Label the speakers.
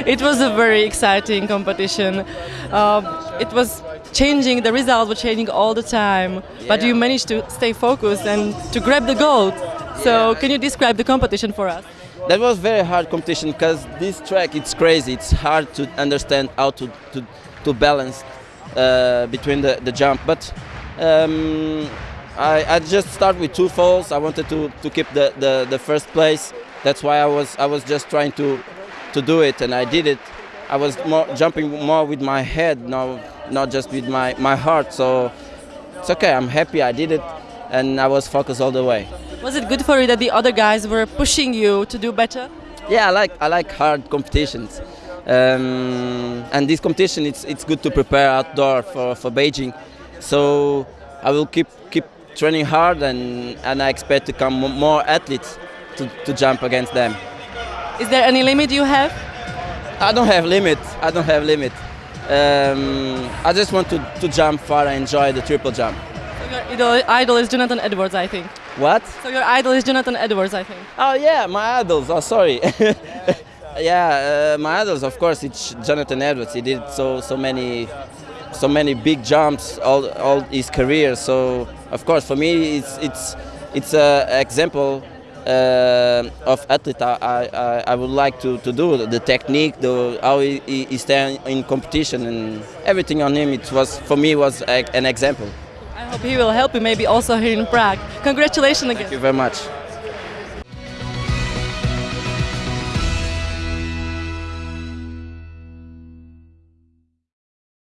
Speaker 1: it was a very exciting competition. Uh, it was changing, the results were changing all the time, but you managed to stay focused and to grab the gold. So, can you describe the competition for us?
Speaker 2: That was very hard competition because this track it's crazy. It's hard to understand how to to, to balance uh, between the, the jump. But um, I, I just start with two falls. I wanted to, to keep the, the, the first place. That's why I was I was just trying to to do it, and I did it. I was more jumping more with my head, now not just with my, my heart. So it's okay. I'm happy I did it, and I was focused all the way.
Speaker 1: Was it good for you that the other guys were pushing you to do better?
Speaker 2: Yeah, I like I like hard competitions, um, and this competition it's it's good to prepare outdoor for, for Beijing. So I will keep keep training hard, and and I expect to come more athletes to, to jump against them.
Speaker 1: Is there any limit you have?
Speaker 2: I don't have limit. I don't have limit. Um, I just want to, to jump far and enjoy the triple jump.
Speaker 1: So your idol, idol is Jonathan Edwards, I think.
Speaker 2: What?
Speaker 1: So your idol is Jonathan Edwards, I think.
Speaker 2: Oh yeah, my idols. Oh sorry. yeah, uh, my idols. Of course, it's Jonathan Edwards. He did so so many so many big jumps all all his career. So of course, for me, it's it's it's an example Uh, of athlete. I, I, I would like to, to do the technique, the how he, he he stand in competition, and everything on him. It was for me was a, an example.
Speaker 1: I hope he will help you maybe also here in Prague. Congratulations again.
Speaker 2: Thank you very much.